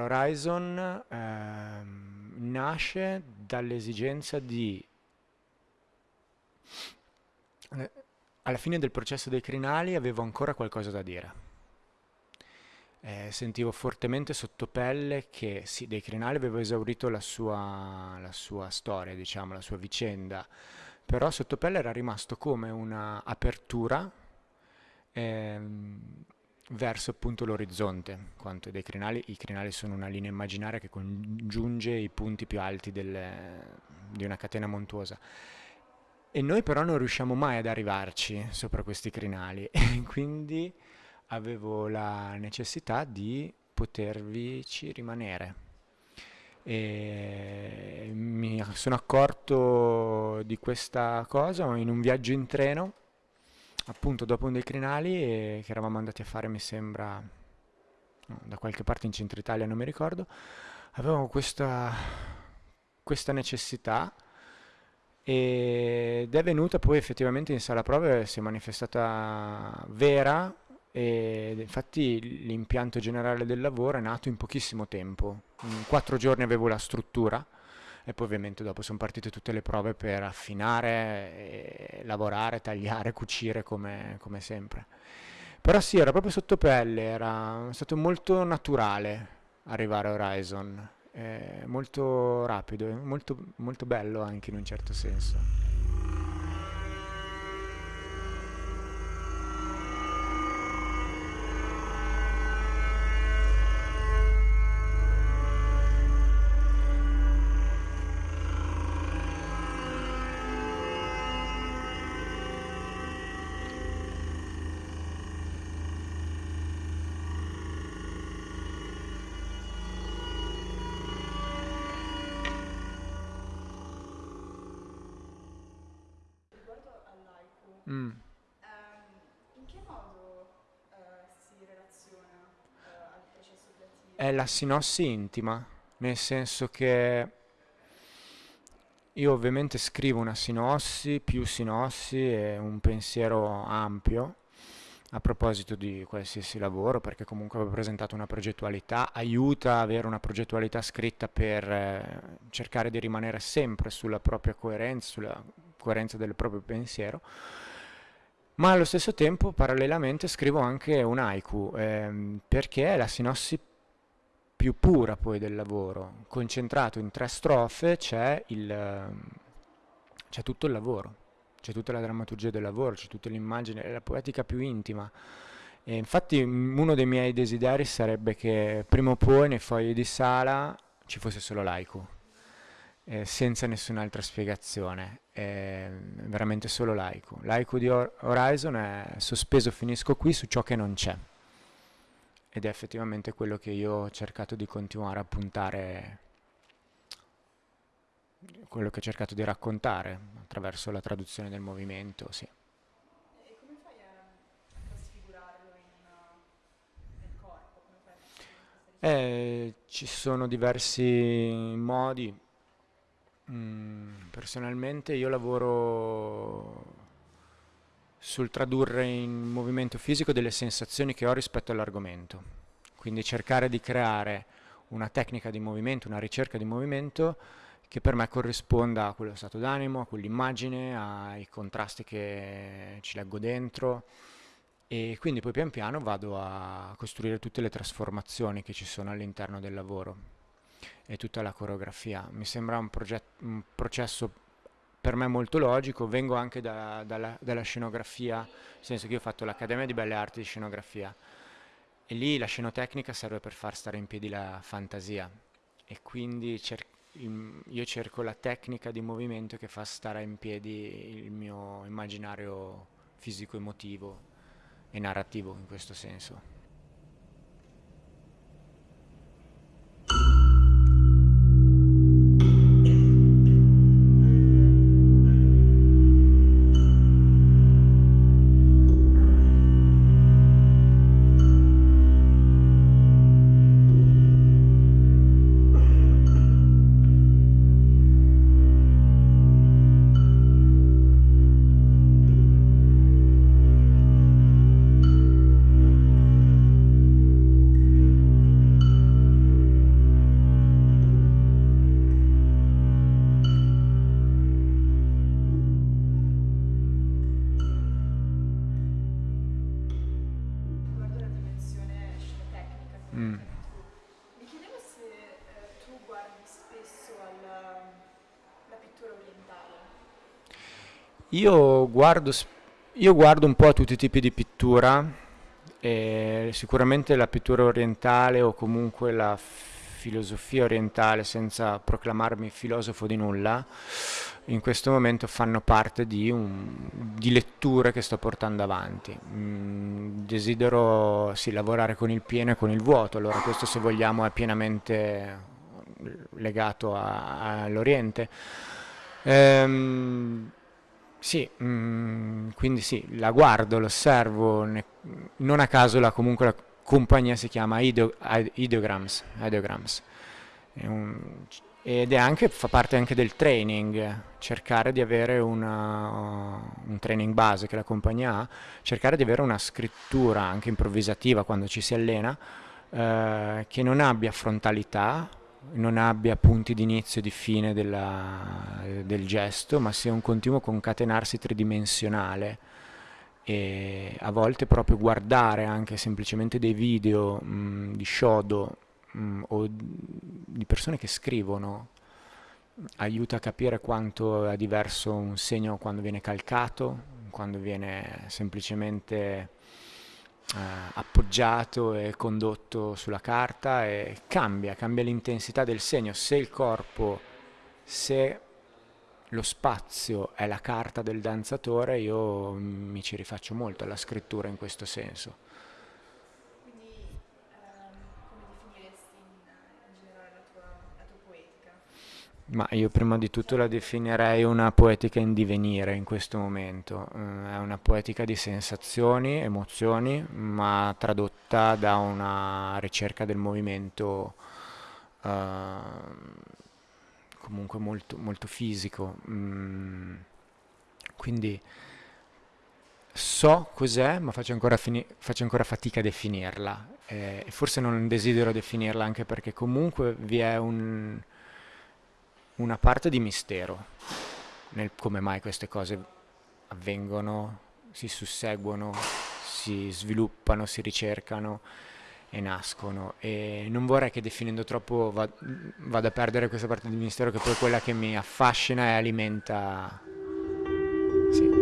Horizon ehm, nasce dall'esigenza di eh, alla fine del processo dei crinali avevo ancora qualcosa da dire. Eh, sentivo fortemente sotto pelle che sì, dei crinali avevo esaurito la sua, la sua storia, diciamo, la sua vicenda, però sotto pelle era rimasto come una apertura ehm, verso appunto l'orizzonte, quanto dei crinali, i crinali sono una linea immaginaria che congiunge i punti più alti delle, di una catena montuosa. E noi però non riusciamo mai ad arrivarci sopra questi crinali e quindi avevo la necessità di potervici rimanere. E mi sono accorto di questa cosa in un viaggio in treno appunto dopo un dei crinali e che eravamo andati a fare, mi sembra, da qualche parte in centro Italia, non mi ricordo, avevamo questa, questa necessità ed è venuta poi effettivamente in sala prove, si è manifestata vera e infatti l'impianto generale del lavoro è nato in pochissimo tempo, in quattro giorni avevo la struttura e poi ovviamente dopo sono partite tutte le prove per affinare, lavorare, tagliare, cucire come, come sempre. Però sì, era proprio sotto pelle, era stato molto naturale arrivare a Horizon, molto rapido, molto, molto bello anche in un certo senso. Mm. Ehm, in che modo eh, si relaziona eh, al processo creativo? È la sinossi intima, nel senso che io ovviamente scrivo una sinossi, più sinossi e un pensiero ampio a proposito di qualsiasi lavoro, perché comunque avevo presentato una progettualità, aiuta a avere una progettualità scritta per eh, cercare di rimanere sempre sulla propria coerenza, sulla coerenza del proprio pensiero ma allo stesso tempo parallelamente scrivo anche un haiku ehm, perché è la sinossi più pura poi del lavoro. Concentrato in tre strofe c'è tutto il lavoro. C'è tutta la drammaturgia del lavoro c'è tutta l'immagine è la poetica più intima. E infatti uno dei miei desideri sarebbe che prima o poi nei fogli di sala ci fosse solo l'haiku eh, senza nessun'altra spiegazione, è veramente solo l'aiku. L'aiku di Horizon è sospeso finisco qui su ciò che non c'è ed è effettivamente quello che io ho cercato di continuare a puntare, quello che ho cercato di raccontare attraverso la traduzione del movimento, sì. E come fai a trasfigurarlo in, nel corpo? A eh, ci sono diversi modi, Mm, personalmente io lavoro sul tradurre in movimento fisico delle sensazioni che ho rispetto all'argomento, quindi cercare di creare una tecnica di movimento, una ricerca di movimento che per me corrisponda a quello stato d'animo, a quell'immagine, ai contrasti che ci leggo dentro. E quindi poi pian piano vado a costruire tutte le trasformazioni che ci sono all'interno del lavoro e tutta la coreografia. Mi sembra un, un processo per me molto logico, vengo anche da, dalla, dalla, scenografia, nel senso che io ho fatto l'Accademia di Belle Arti di Scenografia e lì la scenotecnica serve per far stare in piedi la fantasia e quindi cer io cerco la tecnica di movimento che fa stare in piedi il mio immaginario fisico-emotivo e narrativo in questo senso. Mm. Mi chiedevo se eh, tu guardi spesso alla, la pittura orientale. Io guardo, io guardo un po' a tutti i tipi di pittura, e sicuramente la pittura orientale o comunque la filosofia orientale, senza proclamarmi filosofo di nulla, in questo momento fanno parte di, un- di letture che sto portando avanti. Mm, desidero sì, lavorare con il pieno e con il vuoto, allora questo se vogliamo è pienamente legato all'Oriente. Ehm, sì, mm, quindi sì, la guardo, l'osservo, non a caso la, comunque la compagnia si chiama Ideo- Ide- Ideograms, Ideograms. Ed è anche, fa parte anche del training, cercare di avere una- un training base che la compagnia ha, cercare di avere una scrittura anche improvvisativa quando ci si allena, eh, che non abbia frontalità, non abbia punti di inizio e di fine della- del gesto, ma sia un continuo concatenarsi tridimensionale e a volte proprio guardare anche semplicemente dei video mh, di Shodo mh, o di persone che scrivono aiuta a capire quanto è diverso un segno quando viene calcato, quando viene semplicemente eh, appoggiato e condotto sulla carta e cambia, cambia l'intensità del segno. Se il corpo, se lo spazio è la carta del danzatore, io mi ci rifaccio molto alla scrittura in questo senso. Quindi ehm, come definiresti in, in generale la tua, la tua poetica? Ma io prima di tutto la definirei una poetica in divenire in questo momento. Eh, È una poetica di sensazioni, emozioni, ma tradotta da una ricerca del movimento ehm, comunque molto, molto fisico. Mm, quindi so cos'è, ma faccio ancora, faccio ancora fatica a definirla. Eh, e forse non desidero definirla anche perché comunque vi è un una parte di mistero nel come mai queste cose avvengono, si susseguono, si sviluppano, si ricercano e nascono e non vorrei che definendo troppo vada a perdere questa parte del mistero che poi è quella che mi affascina e alimenta sì.